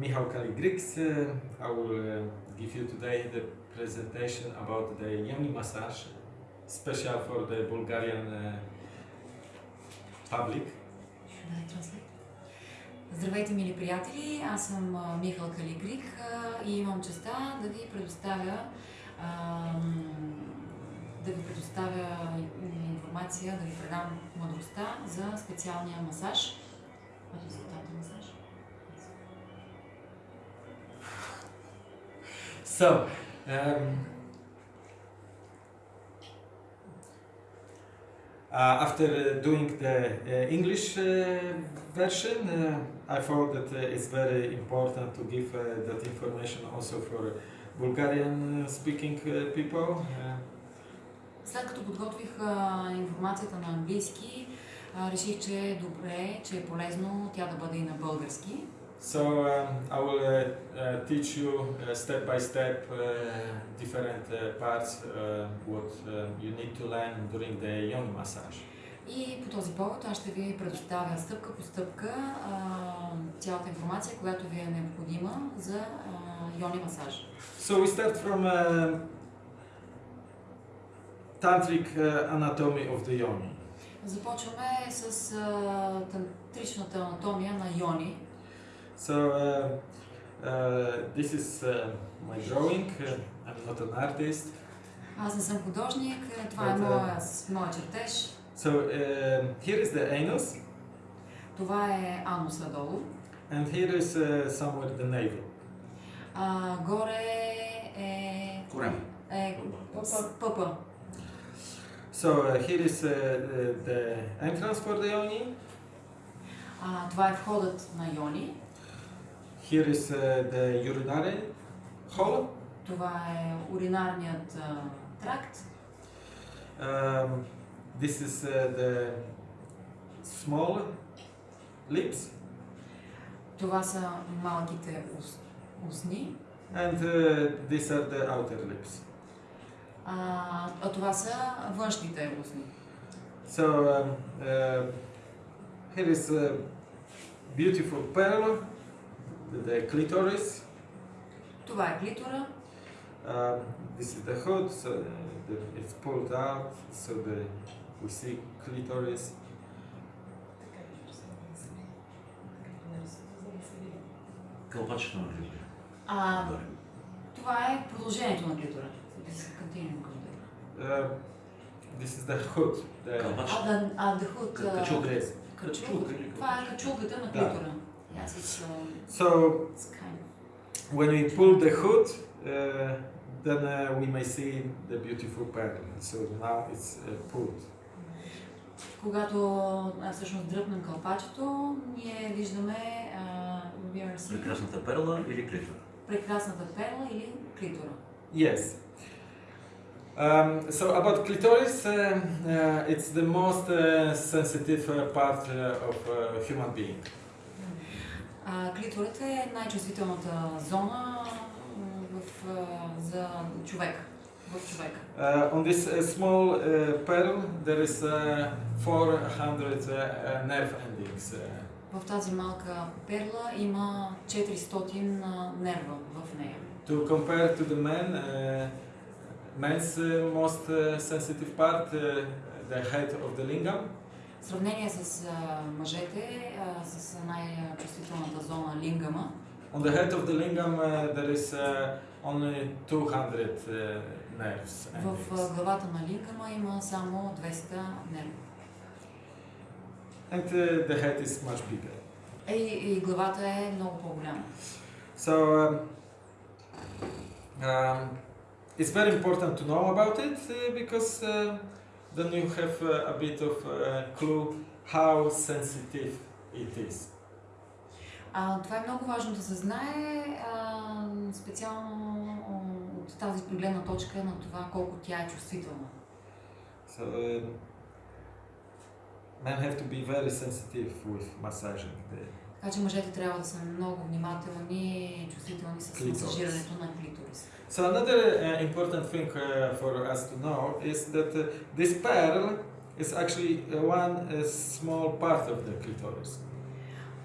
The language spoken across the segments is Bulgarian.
Michał Kaligriks. Uh, I will uh, give you today the presentation about the yoni massage, special for the Bulgarian uh, public. Здравейте, мили приятели! Аз съм Михал Калигрик и имам честа да ви предоставя да ви предоставя информация, да ви предам мъдростта за специалния масаж? So, um, uh, after uh, doing the uh, English uh, version, uh, I thought that uh, it's very important to give uh, that information also for Bulgarian uh, speaking uh, people. Uh, След като подготвих а, информацията на английски, а, реших, че е добре, че е полезно тя да бъде и на български. So um, I will uh, uh, teach you uh, step by step uh, different uh, parts uh, what uh, you need to learn during the yoni massage. И по този повод аз ще ви предоставя стъпка по стъпка цялата информация, която ви е необходима за йони масаж. So we start from uh, tantric uh, anatomy of the yoni. Започваме с тантричната анатомия на йони. So uh, uh, this is uh, my drawing. Uh, I'm not an artist. Аз не съм художник, е, това е But, uh, моя, с- моя чертеж. So uh, here is the anus, Това е ануса долу. and here is uh, somewhere the navel. А, горе е... Корем. е Пъпа. пъпа. So uh, here is uh, the, the entrance for the yoni. А, това е входът на йони. Here is uh, the urinary hole. Това е уринарният а, тракт. Um, this is uh, the small lips, Това са малките ус, устни. and uh, these are the outer lips. А, а това са външните устни. So um, uh, here is a beautiful pearl, the, the clitoris. Това е клитора. Um, this is the hood, so uh, the, it's pulled out, so the we see clitoris. Кълпачето на клитора. А, това е продължението на клитора. This is continuing clitoris. Uh, this is the hood. The Кълпачето. А, да, а the hood, а, Качулка. Качулка. Това е качулката на Да. клитора. Uh, So it's kind of... when we pull the hood, uh, then uh, we may see the beautiful pearl. So now it's uh, pulled. Когато а, всъщност дръпнем кълпачето, ние виждаме а, Прекрасната перла или клитора. прекрасната перла или клитора. Yes. Um, so about clitoris, uh, uh, it's the most uh, sensitive uh, part uh, of uh, human being. А, клиторът е най-чувствителната зона в, за човека. Uh, on this uh, small uh, pearl, there is uh, 400 uh, uh, nerve endings. Uh, В тази малка перла има 400 а, нерва в нея. to compare to the uh, men's uh, most uh, sensitive part, uh, the head of the lingam, В сравнение с мъжете, с най-чувствителната зона лингама, On the head of the lingam, uh, there is uh, only 200 uh, nerves. в главата на лингама има само 200 нерва. And uh, the head is much bigger. Е, И, и главата е много по-голяма. So um, um, it's very important to know about it uh, because uh, then you have a bit of uh, clue how sensitive it is. А, това е много важно да се знае, а, специално от тази гледна точка на това колко тя е чувствителна. So uh, men have to be very sensitive with massaging the Така че мъжете трябва да са много внимателни и чувствителни с масажирането на клиторис. So another uh, important thing uh, for us to know is that uh, this pearl is actually uh, one uh, small part of the clitoris.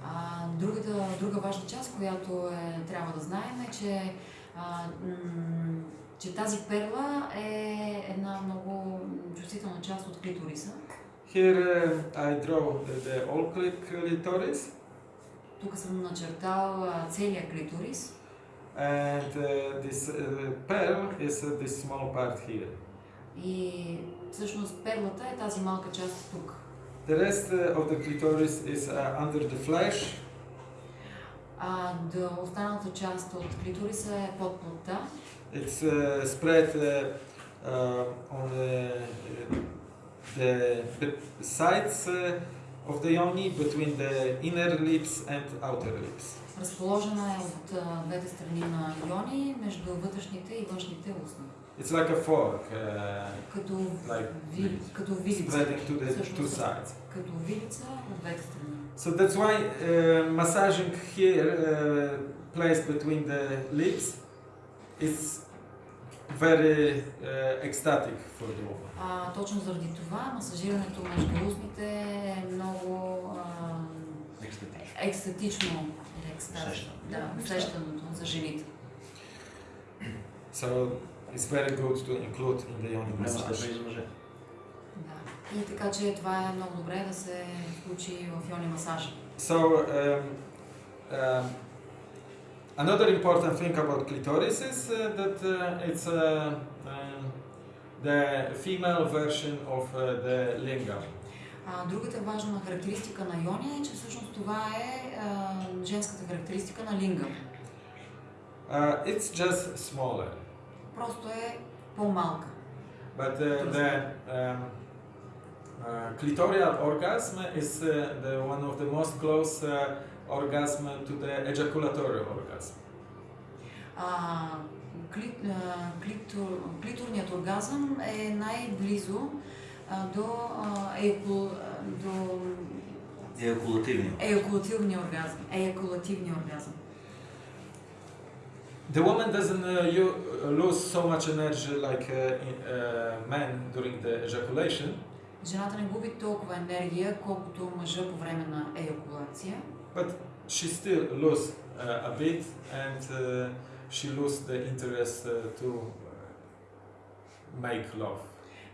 А, другата, друга важна част, която е, трябва да знаем е, че, а, че тази перла е една много чувствителна част от клиториса. Here uh, I draw the, the all clitoris Тук съм начертал а, целият клиторис and uh, this uh, pearl is uh, this small part here. и всъщност перлата е тази малка част тук. The rest uh, of the clitoris is uh, under the flesh А да останалата част от клиториса е под плътта. It's uh, spread uh, uh, on the, the, the sides uh, of the yoni between the inner lips and outer lips. Разположена е от а, двете страни на йони, между вътрешните и външните устни. It's like a fork, uh, Като, like ви, като вилица. spreading to the Всъщност, two sides. Като вилица от двете страни. So that's why uh, massaging here, uh, placed between the lips, is very uh, ecstatic for the woman. А, точно заради това масажирането между устните е много а, Екстатично. екстатично. Или. Да, усещането за жените. So it's very good to include in the yoni Няма massage. степен и. Да. Така че това е много добре да се включи в йони масажа. So, um, um, another important thing about clitoris is uh, that uh, it's uh, um, the female version of uh, the lingam. А, другата важна характеристика на йони е, че всъщност това е а, женската характеристика на линга. Uh, it's just smaller, Просто е по-малка. but uh, the um, uh, clitoral orgasm is uh, the one of the most close uh, orgasm to the ejaculatory orgasm. А, кли, а, клитор, клиторният оргазъм е най-близо а, до, а, до Еякулативни. еякулативния оргазъм. Еякулативния оргазъм. The woman doesn't uh, you, uh, lose so much energy like uh, in, uh, men during the ejaculation, Жената не губи толкова енергия, колкото мъжа по време на еякулация, but she still lose uh, a bit and uh, she lose the interest uh, to uh, make love.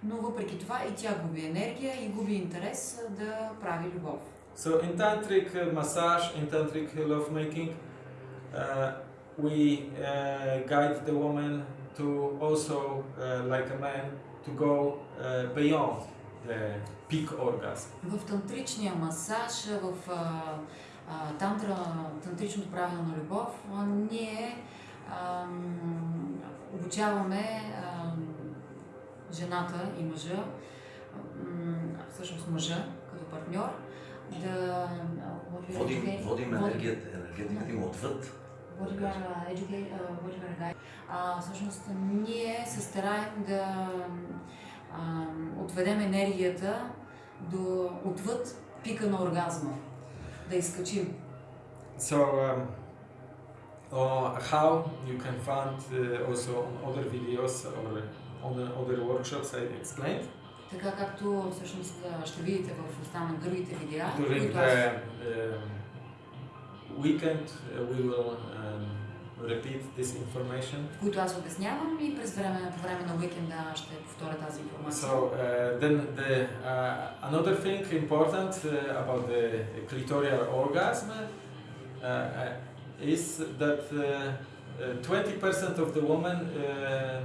но въпреки това и тя губи енергия и губи интерес а, да прави любов. So in tantric uh, massage, in tantric lovemaking, uh, we uh, guide the woman to also, uh, like a man, to go uh, beyond the peak orgasm. В тантричния масаж, в а, а, тантра, тантричното правило на любов, ние ам, обучаваме ам, жената и мъжа, ам, всъщност мъжа като партньор, да Водим, educate- водим водим- енергията, енергетиката им отвъд. guide. А, всъщност ние се стараем да отведем енергията до отвъд пика на оргазма, да изкачим. So, um, uh, how you can find uh, also on other videos or on the other workshops I explained Така както всъщност а, ще видите в останали другите видеа, during които аз, the um, weekend. Uh, we will um, repeat this information. които аз обяснявам и през време, по време на уикенда ще повторя тази информация. So uh, then the uh, another thing important uh, about the clitoral orgasm uh, uh, is that uh, uh, 20% of the women uh,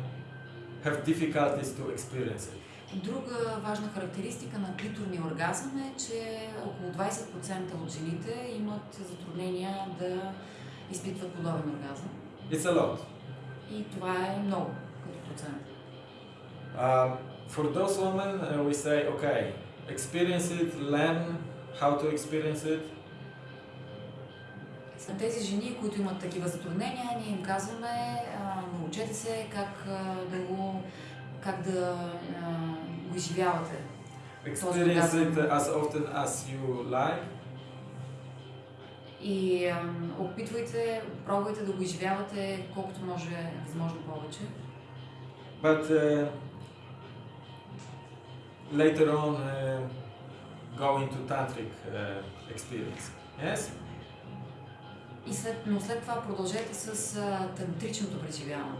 have difficulties to experience it. Друга важна характеристика на клиторния оргазъм е, че около 20% от жените имат затруднения да изпитват подобен оргазъм. It's a lot. И това е много като процент. Um, for those women, uh, we say, okay, experience it, learn how to experience it, На тези жени, които имат такива затруднения, ние им казваме, а, научете се как а, да го, как да а, го изживявате. experience it as often as you like, И опитвайте, пробвайте да го изживявате колкото може, възможно повече. but uh, later on uh, go into tantric uh, experience. Yes. И след, но след това продължете с а, тантричното преживяване.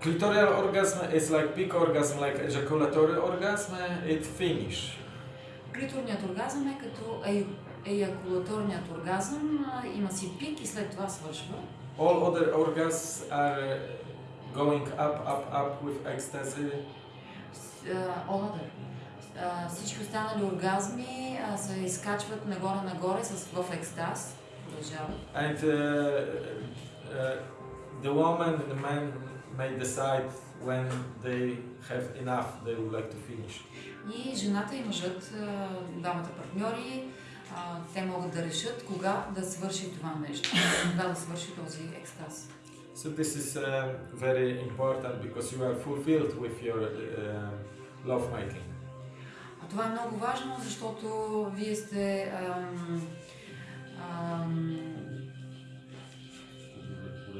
Clitoral orgasm is like peak orgasm, like ejaculatory orgasm. It finish. Клиторният оргазъм е като еякулаторният оргазъм, има си пик и след това свършва. All other orgasms are going up, up, up with ecstasy. А, all other. А, всички останали оргазми а, се изкачват нагоре-нагоре с, в екстаз. Продължават. And uh, uh, the woman and the man may decide when they have enough, they would like to finish. И жената и мъжът, двамата партньори, те могат да решат кога да свърши това нещо, кога да свърши този екстаз. So this is uh, very important because you are fulfilled with your uh, love making. А това е много важно, защото вие сте ам, ам,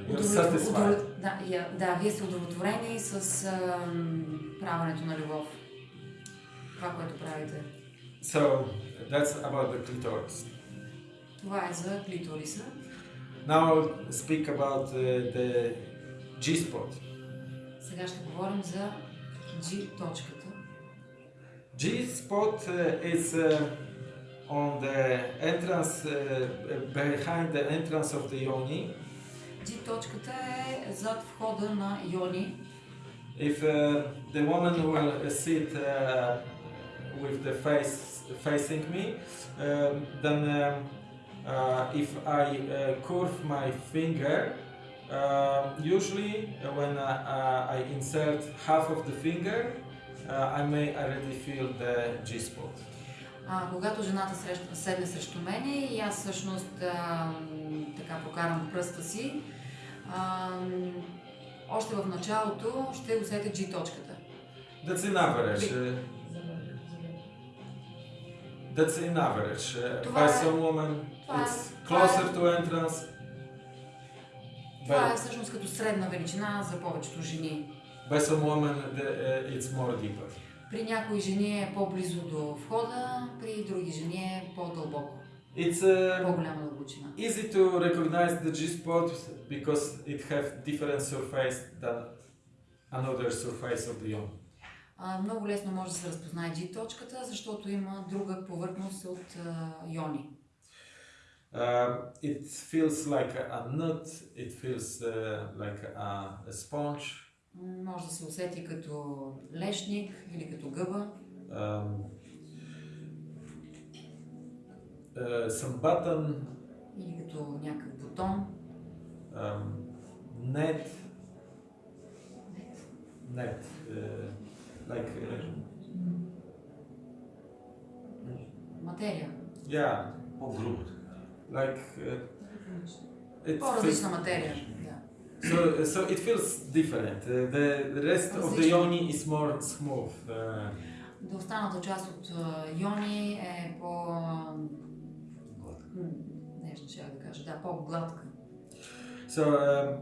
You're удовлетво- satisfied. удовлет- да, да, вие сте удовлетворени с ам, правенето на любов. Това, което правите. So that's about the clitoris. Това е за клиториса. Now I'll speak about uh, the G spot. Сега ще говорим за G точката. G spot uh, is uh, on the entrance, uh, behind the entrance of the yoni. G точката е зад входа на Йони. If uh, the woman will sit uh, with the face facing me, um, then um, uh, if I uh, curve my finger, uh, usually uh, when uh, uh, I insert half of the finger, uh, I may already feel the G spot. А, когато жената среща, седне срещу мене и аз всъщност а, м, така прокарам пръста си, а, м, още в началото ще усетя G точката. That's in average. Uh, that's in average. Uh, Това е- some woman, е- it's това closer е- to entrance. Това е всъщност като средна величина за повечето жени. by some uh, it's more deeper. При някои жени е по-близо до входа, при други жени е по-дълбоко, It's uh, по-голяма дълбочина. easy to recognize the G spot because it have different surface than another surface of the yoni. А, много лесно може да се разпознае G точката, защото има друга повърхност от а, Йони. Um, it feels like a nut. It feels uh, like a, a sponge. Може да се усети като лешник или като гъба. Um, uh, some button, или като някакъв бутон. um, net, net, uh, like uh, Материя. yeah, По-грубо. like uh, it По-различна материя. Да. so so it feels different. Uh, the, the rest of the yoni is more smooth. Uh, Да останата част от а, Йони е по... м, Нежно ще да кажа, да, по-гладка. So um,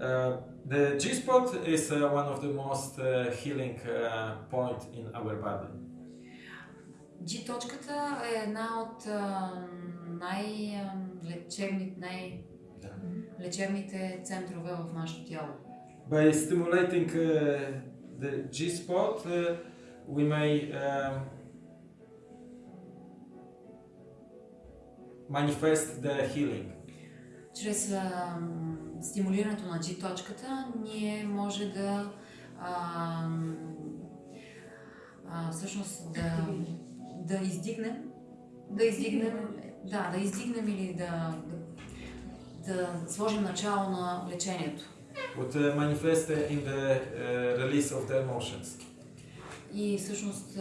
uh, the G spot is uh, one of the most uh, healing uh, point in our body. G точката е една от най-лечебните, най-лечебните центрове в нашето тяло. By stimulating uh, the G spot, uh, we may um, manifest the healing. Чрез а, стимулирането на G точката ние може да а, а, всъщност да, да издигнем да издигнем да, да издигнем или да, да, да сложим начало на лечението. Would uh, manifest in the uh, release of the emotions. И всъщност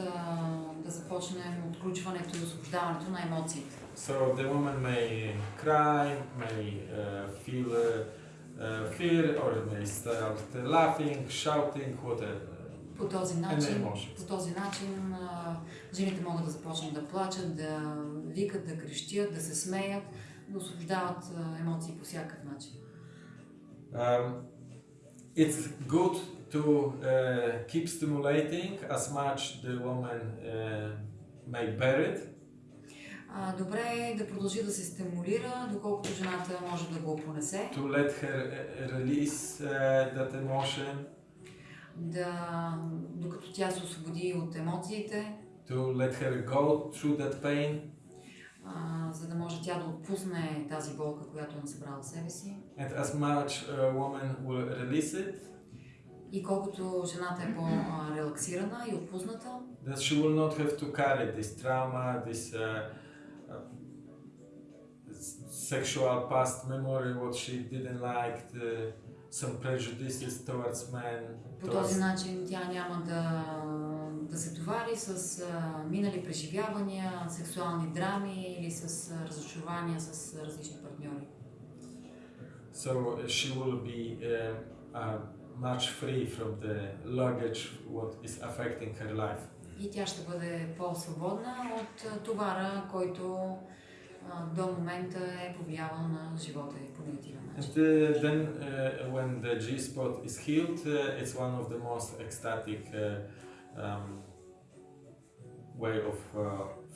да започнем отключването и освобождаването на емоциите. So the woman may cry, may uh, feel uh, uh, fear, or may start laughing, shouting, whatever. По този начин, по този начин а, жените могат да започнат да плачат, да викат, да крещят, да се смеят, да освобождават емоции по всякакъв начин. Um, it's good to uh, keep stimulating as much the woman uh, may bear it. А, добре е да продължи да се стимулира, доколкото жената може да го понесе, to let her uh, release uh, that emotion, да, докато тя се освободи от емоциите, to let her go through that pain, а, за да може тя да отпусне тази болка, която е насъбрала в себе си. and as much a woman will release it, И колкото жената е по-релаксирана и отпусната, that she will not have to carry this trauma, this uh, uh, sexual past memory, what she didn't like, the, some prejudices towards men. по towards- този начин тя няма да, да се товари с а, минали преживявания, сексуални драми или с а, разочарования с а, различни партньори. So uh, she will be uh, uh, much free from the luggage what is affecting her life. И тя ще бъде по-свободна от товара, който а, до момента е повлиявал на живота й по негативен And начин. uh, then uh, when the G spot is healed, uh, it's one of the most ecstatic uh, um, way of uh,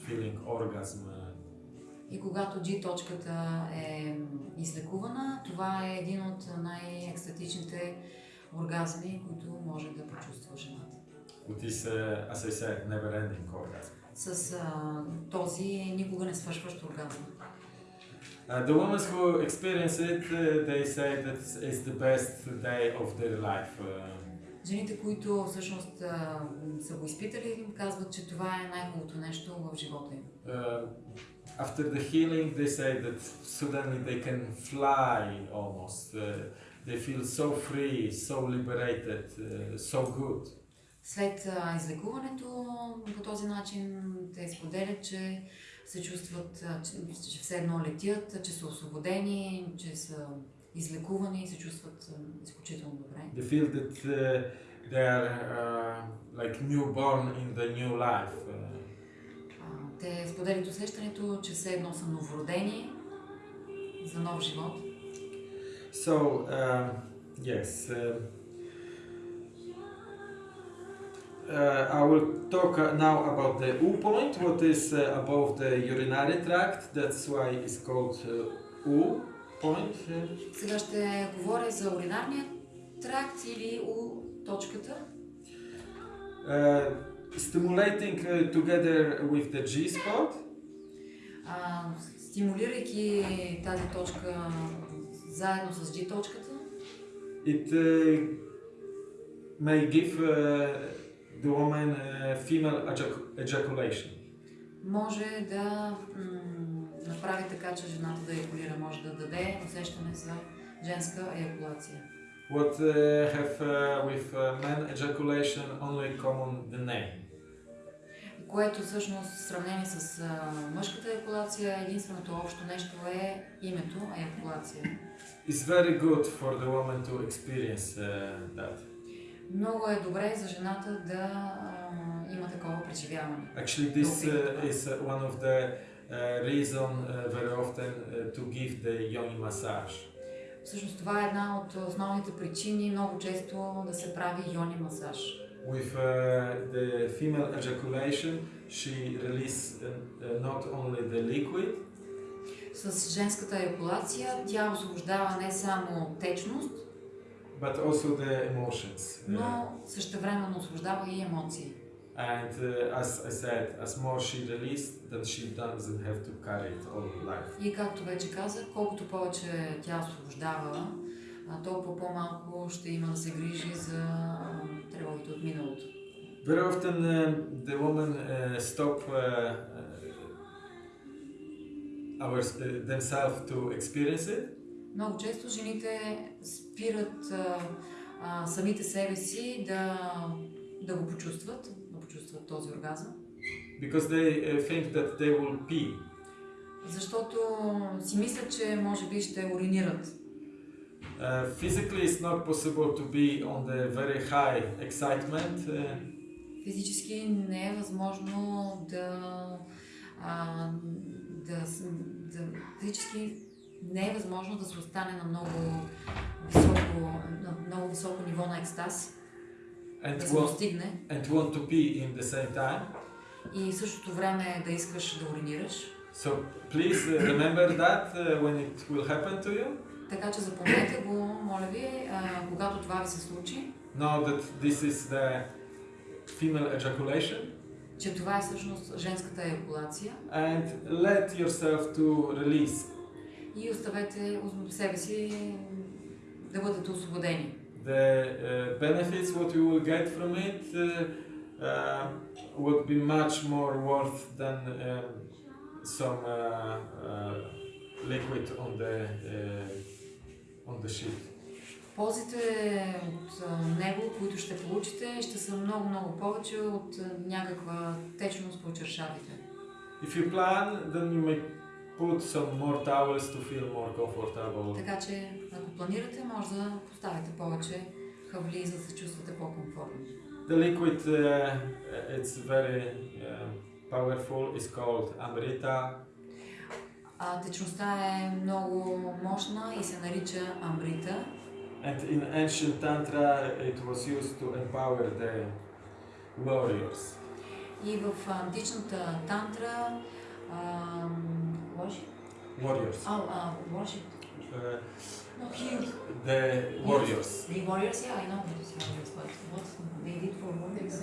feeling orgasm. И когато G точката е излекувана, това е един от най-екстатичните оргазми, които може да почувства жената. with this, uh, as I said, never-ending orgasm. С а, този никога не свършващ оргазъм. Uh, the women who experience it, uh, they say that it's the best day of their life. Uh, Жените, които всъщност са го изпитали, казват, че това е най-хубавото нещо в живота им. uh, after the healing, they say that suddenly they can fly almost. Uh, they feel so free, so liberated, uh, so good. След излекуването по този начин те споделят, че се чувстват, че, че все едно летят, че са освободени, че са излекувани и се чувстват изключително добре. They feel that uh, they are uh, like newborn in the new life. Uh, те споделят усещането, че все едно са новородени за нов живот. so, um, yes. um uh, I will talk uh, now about the U point, what is uh, above the urinary tract. That's why it's called uh, U point. uh. Сега ще говоря за уринарния тракт или У точката. Uh, stimulating uh, together with the G spot. А, стимулирайки тази точка заедно с G точката, It uh, may give uh, the woman uh, female ejac- ejaculation. може да направи така, че жената да екулира, може да даде усещане за женска еякулация. What uh, have uh, with uh, men ejaculation only common the name. Което всъщност в сравнение с а, мъжката еякулация, единственото общо нещо е името еякулация. It's very good for the woman to experience uh, that. Много е добре за жената да има такова преживяване. Actually, this uh, is uh, one of the uh, reason uh, very often uh, to give the yoni massage. Всъщност това е една от основните причини много често да се прави йони масаж. With uh, the female ejaculation, she release uh, uh, not only the liquid, С женската еякулация тя освобождава не само течност, but also the emotions. Uh, но същевременно освобождава и емоции. and uh, as I said, as more she released, then she doesn't have to carry it all life. И както вече казах, колкото повече тя освобождава, толкова по-малко ще има да се грижи за тревогите от миналото. Very often uh, the woman uh, stop uh, uh, our, uh, themselves to experience it, Много често жените спират а, а, самите себе си да, да го почувстват, да почувстват този оргазъм, because they uh, think that they will pee. защото си мислят, че може би ще уринират. Uh, physically, it's not possible to be on the very high excitement. Uh, Физически не е възможно да, а, да, да физически не е възможно да се остане на много високо, на много високо ниво на екстаз, and, да се достигне and want to pee in the same time. и в същото време да искаш да уринираш. So please uh, remember that uh, when it will happen to you. Така че запомнете го, моля ви, когато това ви се случи, Know that this is the female ejaculation че това е всъщност женската еякулация and let yourself to release и оставете себе си да бъдете освободени. the uh, benefits what you will get from it uh, uh, would be much more worth than um, some uh, uh, liquid on the uh, on the sheet. Ползите от него, които ще получите, ще са много-много повече от някаква течност по чершавите. If you plan, then you may put some more towels to feel more comfortable. Така че, ако планирате, може да поставите повече хавли, за да се чувствате по-комфортно. The liquid, uh, it's very uh, powerful. It's called Amrita. А течността е много мощна и се нарича амбрита. And in ancient tantra, it was used to empower the warriors. И в античната тантра worship? Warriors. Oh, uh, worship. Uh, No, here. the warriors. The warriors, yeah, I know what is warriors, but what they did for warriors?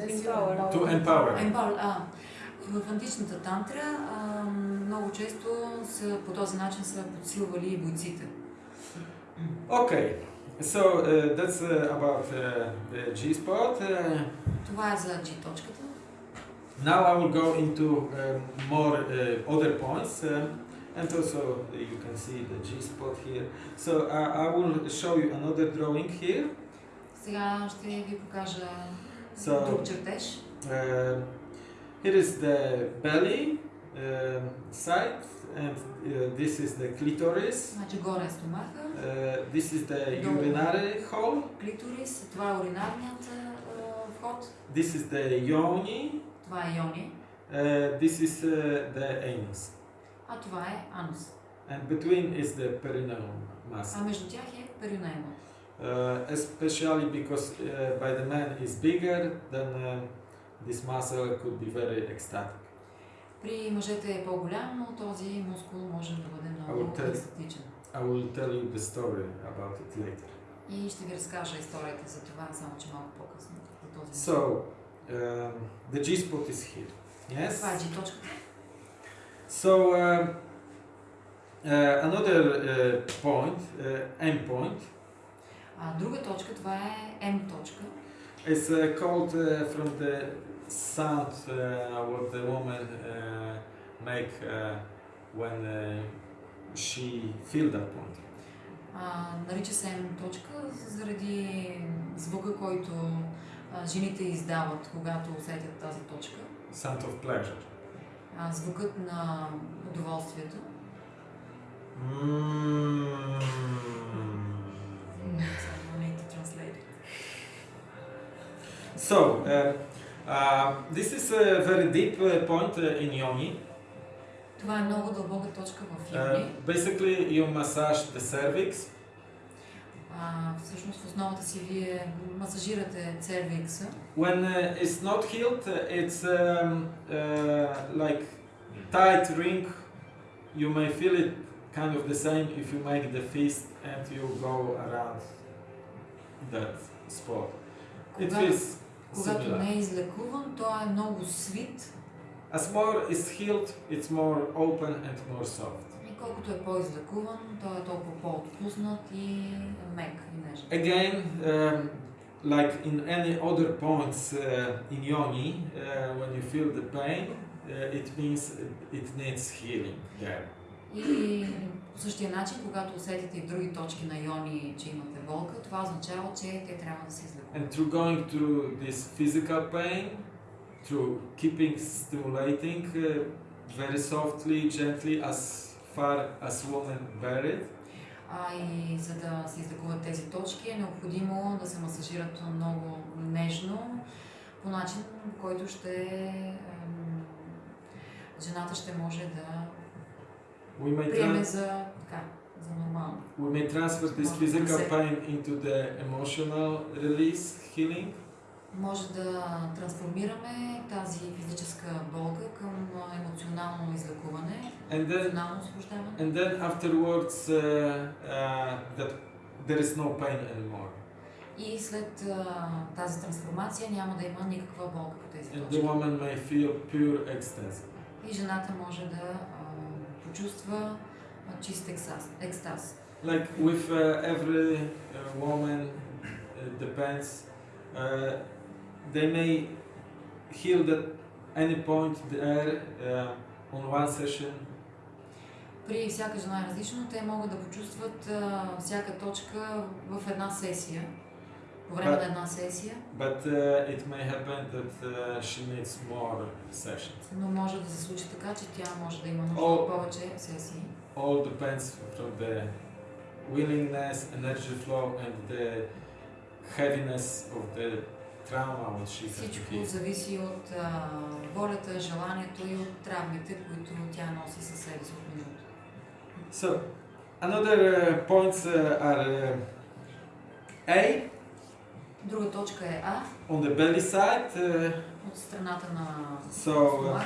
To empower. Empower, а, в античната тантра а, много често са, по този начин са подсилвали и бойците. Okay. So uh, that's uh, about uh, the G spot. Uh, Това е за G точката. now I will go into um, more uh, other points. Um, and also uh, you can see the G spot here. So uh, I will show you another drawing here. Сега ще ви покажа So- друг чертеж. Uh, here is the belly um side, and uh, this is the clitoris. Значи горе е стомаха, Uh, this is the Долу. urinary hole. клиторис, това е уринарният а, вход, This is the yoni. това е йони, Uh, this is uh, the anus. А това е анус. And between is the perineum А muscle. между тях е перинеума. Uh, especially because uh, by the man is bigger, then uh, this muscle could be very ecstatic. При мъжете е по-голям, но този мускул може да бъде много Аутен. екстатичен. I will tell you the story about it later. И ще ви разкажа историята за това, само че малко по-късно. So, um, the G spot is here. Yes? Това е G точката. So, um, uh, another uh, point, uh, end point, А друга точка, това е М точка. is uh, called uh, from the sound uh, what the woman uh, make uh, when uh, she feel that point. А, нарича се М точка заради звука, който а, жените издават, когато усетят тази точка. Sound of pleasure. А, звукът на удоволствието. So uh, uh, this is a very deep uh, point uh, in yoni. Това е много дълбока точка в Uh, йони. basically, you massage the cervix, всъщност в основата си вие масажирате цервикса. When uh, it's not healed, uh, it's um, uh, like tight ring. You may feel it kind of the same if you make the fist and you go around that spot. It Кога- feels Когато similar. не е излекуван, той е много свит As more is healed, it's more open and more soft. Колкото е по-излекуван, той е толкова по-отпуснат и мек и нежен. Again, um, like in any other points uh, in yoni, uh, when you feel the pain, uh, it means it needs healing there. И по същия начин, когато усетите и други точки на йони, че имате болка, това означава, че те трябва да се излекуват. And through going through this physical pain, through keeping stimulating uh, very softly, gently, as far as woman it, А и за да се излекуват тези точки е необходимо да се масажират много нежно, по начин, който ще ем, жената ще може да приеме за, така, за нормално. we may transfer this physical pain into the emotional release healing. Може да трансформираме тази физическа болка към емоционално излекуване, and then емоционално освобождаване. and then afterwards uh, uh, that there is no pain anymore. И след а, тази трансформация няма да има никаква болка по тези And the точки. woman may feel pure ecstasy. И жената може да а, почувства а, чист екстаз. екстаз. Like with uh, every uh, woman, uh, depends. Uh, they may heal at any point there uh, on one session, При всяка жена е различно, те могат да почувстват а, всяка точка в една сесия, по време Да. на една сесия, but uh, it may happen that uh, she needs more sessions. но може да се случи така, че тя може да има нужда от повече сесии. All depends from the willingness, energy flow, and the heaviness of the she has to Всичко зависи от а, волята, желанието и от травмите, които тя носи със себе си от миналото. So, another uh, points uh, are uh, A Друга точка е А, on the belly side. Uh, от страната на so, uh,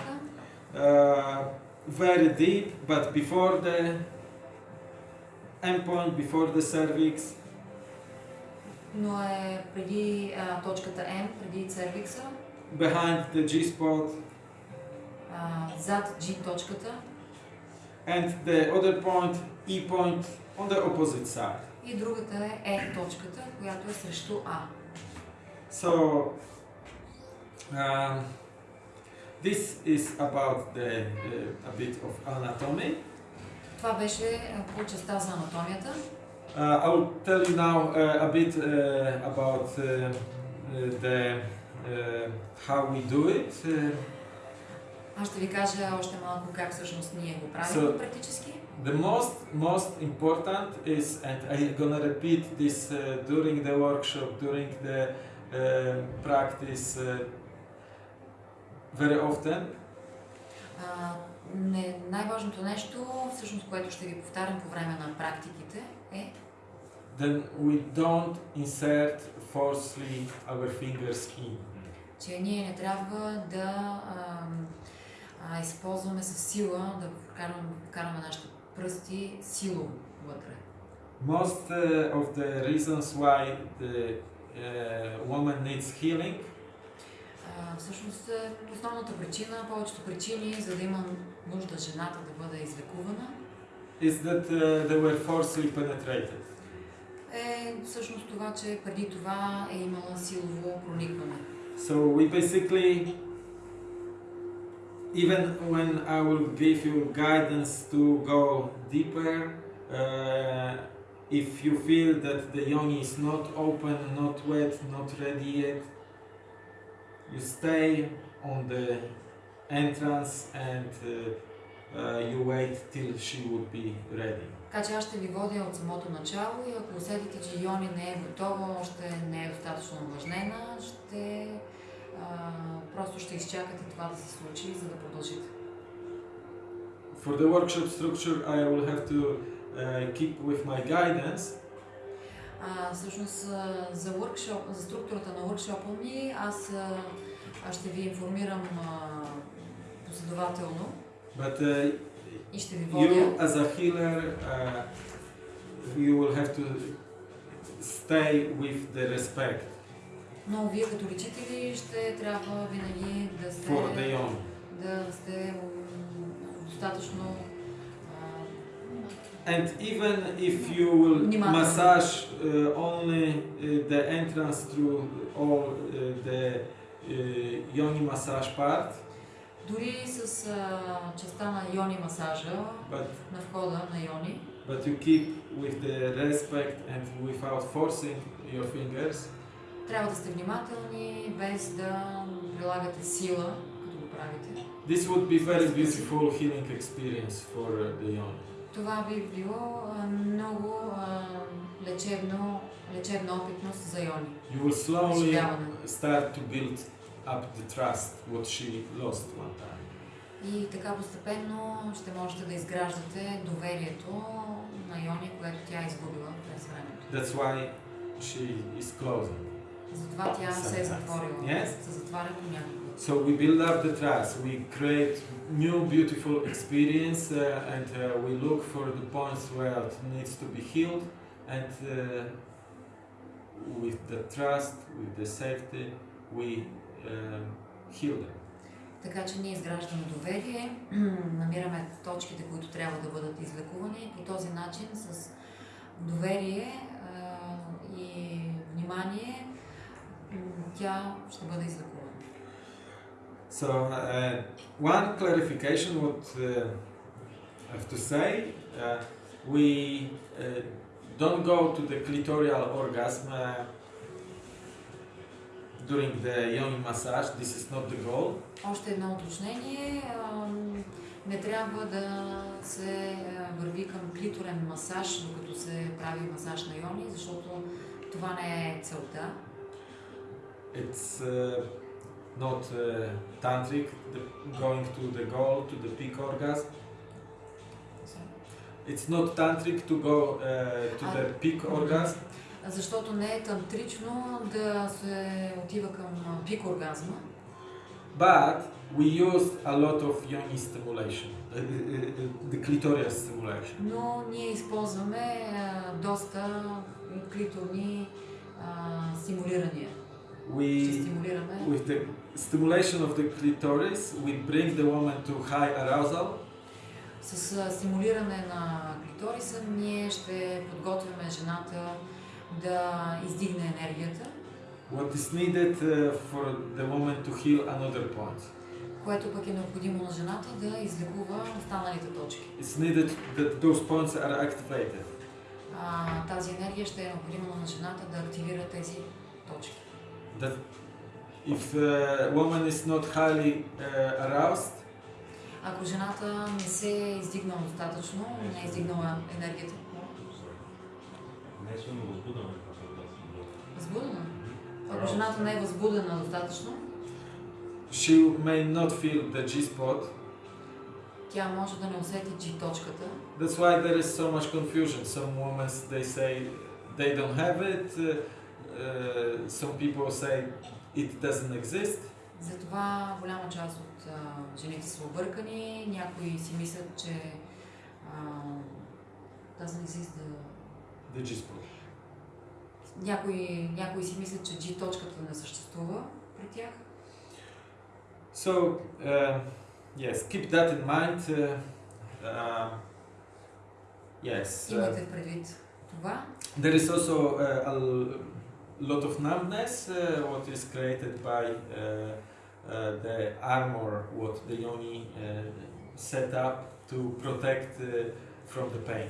uh, very deep, but before the end point, before the cervix, но е преди а, точката М, преди цервикса, behind the G spot, а, зад G точката and the other point, E point, on the opposite side. и другата е Е точката, която е срещу А. So, um, this is about the uh, a bit of anatomy. Това беше по частта за анатомията. Uh, I will tell you now uh, a bit uh, about uh, uh, the uh, how we do it. Uh, Аз ще ви кажа още малко как всъщност ние го правим So- практически. the most most important is, and I'm gonna repeat this uh, during the workshop, during the uh, practice uh, very often. А, не, най-важното нещо, всъщност, което ще ви повтарям по време на практиките, е Then we don't insert forcefully our fingers in. че ние не трябва да а, а, използваме със сила, да вкарваме, вкарваме нашите пръсти силово вътре. Most uh, of the reasons why the uh, woman needs healing А, всъщност, е, основната причина, повечето причини, за да има нужда жената да бъде излекувана, is that uh, they were forcefully penetrated. е всъщност това, че преди това е имала силово проникване. So we basically, even when I will give you guidance to go deeper, uh, if you feel that the yoni is not open, not wet, not ready yet, you stay on the entrance and uh, uh, you wait till she would be ready. Така че аз ще ви водя от самото начало и ако усетите, че Йони не е готова, още не е достатъчно увлажнена, ще а, просто ще изчакате това да се случи, за да продължите. For the workshop structure, I will have to uh, keep with my guidance. А, всъщност за, workshop, за структурата на workshop ми аз, аз ще ви информирам а, последователно But uh, и ще ви водя. you, as a healer, uh, you will have to stay with the respect Но вие като лечители ще трябва винаги да сте, for the yoni. да сте м, достатъчно а, And even if you will Внимателно. massage uh, only uh, the entrance through all uh, the uh, yoni massage part, Дори с а, частта на йони масажа, but на входа на йони, but you keep with the respect and without forcing your fingers. трябва да сте внимателни, без да прилагате сила, като го правите. This would be very beautiful healing experience for uh, the yoni. Това би било а, много а, лечебно, лечебна опитност за йони. You will slowly Изживяване. start to build up the trust what she lost one time. И така постепенно ще можете да изграждате доверието на Йони, което тя е изгубила през времето. That's why she is closing. Затова тя се е Sometimes. затворила. Yes. Се затваря понякога. So we build up the trust. We create new beautiful experience, uh, and uh, we look for the points where it needs to be healed, and uh, with the trust, with the safety, we heal them. Така че ние изграждаме доверие, намираме точките, които трябва да бъдат излекувани и по този начин с доверие а, и внимание тя ще бъде излекувана. So uh, one clarification what uh, I have to say, uh, we uh, don't go to the clitoral orgasm uh, during the yoni massage. This is not the goal. Още едно уточнение. Не трябва да се върви към клиторен масаж, докато се прави масаж на йони, защото това не е целта. It's uh, not uh, tantric, the, going to the goal, to the peak orgasm. It's not tantric to go uh, to the peak orgasm. Защото не е тантрично да се отива към пик оргазма, But we used a lot of yoni stimulation, uh, uh, uh, the clitoral stimulation. но ние използваме доста клиторни стимулирания. We, стимулираме. with the stimulation of the clitoris, we bring the woman to high arousal. С стимулиране на клиториса ние ще подготвяме жената да издигне енергията, What is needed uh, for the woman to heal another point? което пък е необходимо на жената да излекува останалите точки. It's needed that those points are activated. А, тази енергия ще е необходима на жената да активира тези точки. That if a woman is not highly uh, aroused, Ако жената не се е издигнала достатъчно, не е издигнала енергията, Не е силно възбудена. до- възбудена. Ако жената не е възбудена достатъчно, she may not feel the G-spot. тя може да не усети G точката. That's why there is so much confusion. Some women they say they don't have it. Uh, uh, some people say it doesn't exist. Затова голяма част от а, жените са объркани, някои си мислят, че а, doesn't exist the- The G-spot. някои, някои си мислят, че G точката не съществува при тях. So uh, yes, keep that in mind. Uh, uh, yes. Uh, Имайте предвид това. There is also uh, a l- lot of numbness, uh, what is created by uh, uh, the armor, what the yoni uh, set up to protect uh, from the pain.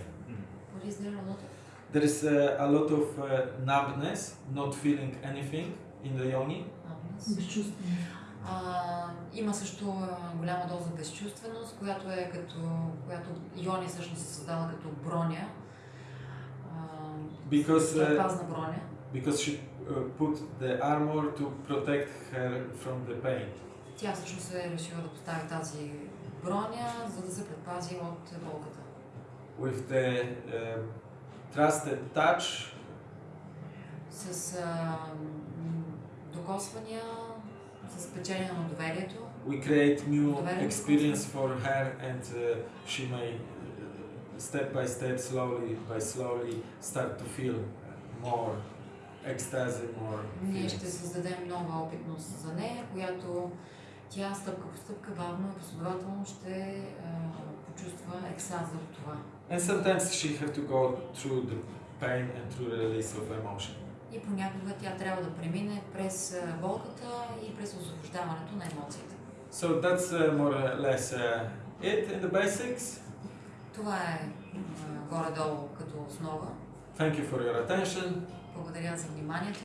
What is there a lot of? There is uh, a lot of uh, numbness, not feeling anything in the yoni. Безчувственост. А, има също голяма доза безчувственост, която е като, която Йони всъщност се създава като броня, Because, uh, предпазна броня, because she uh, put the armor to protect her from the pain. тя всъщност е решила да постави тази броня, за да се предпази от болката. With the uh, trusted touch, С а, докосвания, с печелене на доверието, we create new experience for her and uh, she may step by step slowly by slowly start to feel more ecstasy more ние ще създадем нова опитност за нея, която тя стъпка по стъпка, бавно и последователно ще а, почувства екстаза от това. and sometimes she have to go through the pain and through the release of emotion И понякога тя трябва да премине през а, болката и през освобождаването на емоциите. so that's uh, more or less uh, it in the basics Това е а, горе-долу като основа. thank you for your attention Благодаря за вниманието.